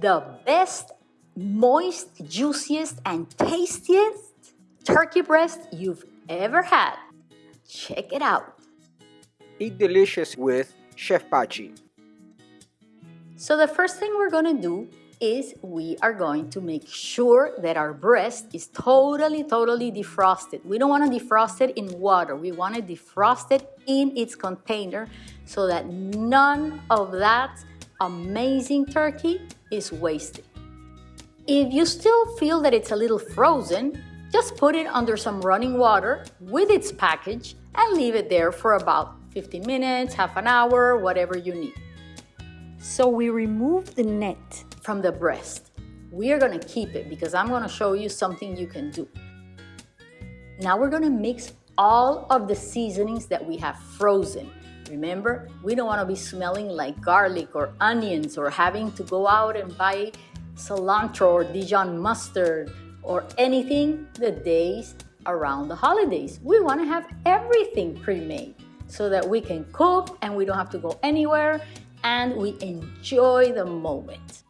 the best, moist, juiciest, and tastiest turkey breast you've ever had. Check it out. Eat delicious with Chef Pachi. So the first thing we're gonna do is we are going to make sure that our breast is totally, totally defrosted. We don't want to defrost it in water. We want to defrost it in its container so that none of that amazing turkey is wasted. If you still feel that it's a little frozen, just put it under some running water with its package and leave it there for about 15 minutes, half an hour, whatever you need. So we remove the net from the breast. We are gonna keep it because I'm gonna show you something you can do. Now we're gonna mix all of the seasonings that we have frozen. Remember, we don't wanna be smelling like garlic or onions or having to go out and buy cilantro or Dijon mustard or anything the days around the holidays. We wanna have everything pre-made so that we can cook and we don't have to go anywhere and we enjoy the moment.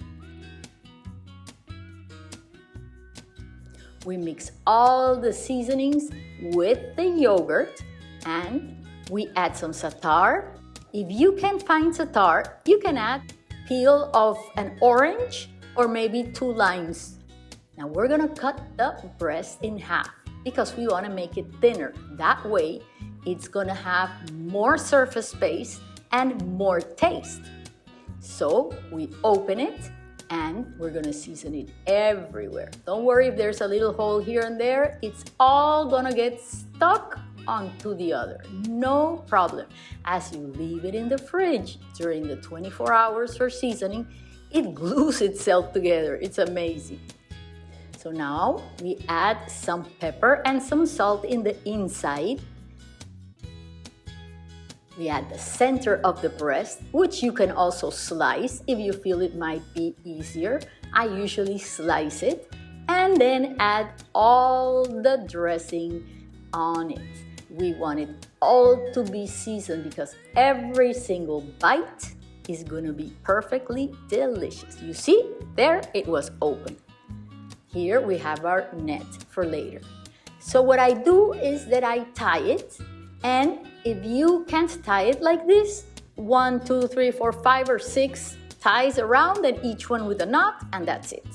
We mix all the seasonings with the yogurt and we add some za'atar. If you can't find za'atar, you can add peel of an orange or maybe two limes. Now we're gonna cut the breast in half because we wanna make it thinner. That way, it's gonna have more surface space and more taste. So we open it and we're gonna season it everywhere. Don't worry if there's a little hole here and there, it's all gonna get stuck onto the other. No problem. As you leave it in the fridge during the 24 hours for seasoning, it glues itself together. It's amazing. So now we add some pepper and some salt in the inside we add the center of the breast, which you can also slice if you feel it might be easier. I usually slice it and then add all the dressing on it. We want it all to be seasoned because every single bite is gonna be perfectly delicious. You see, there it was open. Here we have our net for later. So what I do is that I tie it and if you can't tie it like this, one, two, three, four, five, or six ties around and each one with a knot, and that's it.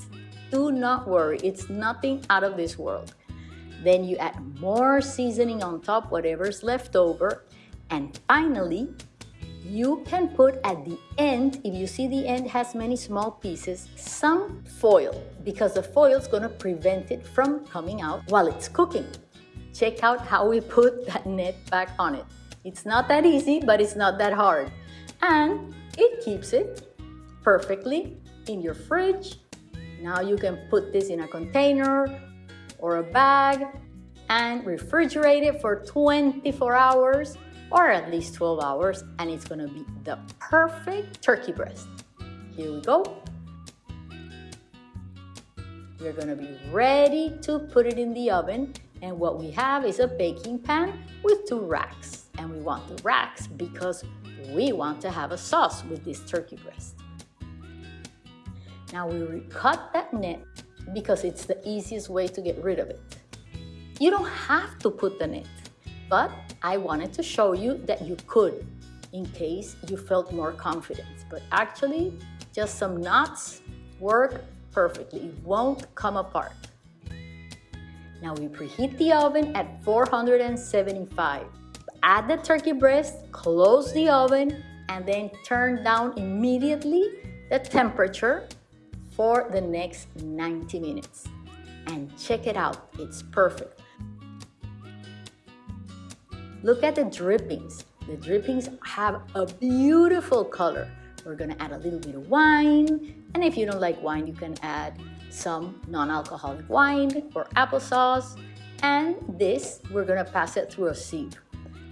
Do not worry, it's nothing out of this world. Then you add more seasoning on top, whatever's left over. And finally, you can put at the end, if you see the end has many small pieces, some foil, because the foil is gonna prevent it from coming out while it's cooking check out how we put that net back on it. It's not that easy, but it's not that hard. And it keeps it perfectly in your fridge. Now you can put this in a container or a bag and refrigerate it for 24 hours or at least 12 hours and it's gonna be the perfect turkey breast. Here we go. We're gonna be ready to put it in the oven and what we have is a baking pan with two racks. And we want the racks because we want to have a sauce with this turkey breast. Now we cut that net because it's the easiest way to get rid of it. You don't have to put the net, but I wanted to show you that you could in case you felt more confident. But actually, just some knots work perfectly. It won't come apart. Now we preheat the oven at 475. Add the turkey breast, close the oven, and then turn down immediately the temperature for the next 90 minutes. And check it out, it's perfect. Look at the drippings. The drippings have a beautiful color. We're gonna add a little bit of wine, and if you don't like wine, you can add some non-alcoholic wine or applesauce. And this, we're gonna pass it through a sieve.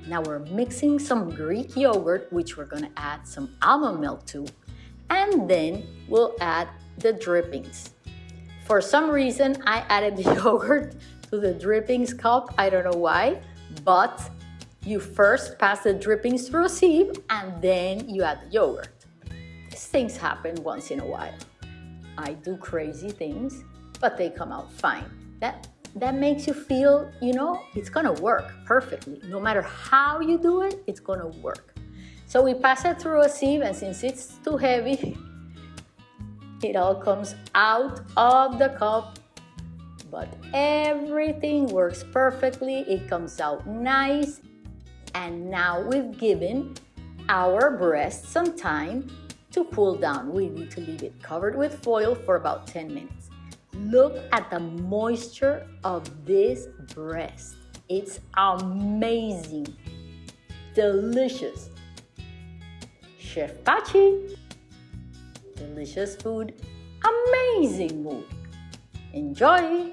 Now we're mixing some Greek yogurt, which we're gonna add some almond milk to, and then we'll add the drippings. For some reason, I added the yogurt to the drippings cup. I don't know why, but you first pass the drippings through a sieve and then you add the yogurt. These things happen once in a while. I do crazy things, but they come out fine. That that makes you feel, you know, it's gonna work perfectly. No matter how you do it, it's gonna work. So we pass it through a sieve, and since it's too heavy, it all comes out of the cup. But everything works perfectly, it comes out nice. And now we've given our breast some time to cool down. We need to leave it covered with foil for about 10 minutes. Look at the moisture of this breast. It's amazing, delicious. Chef Pachi, delicious food, amazing mood. Enjoy!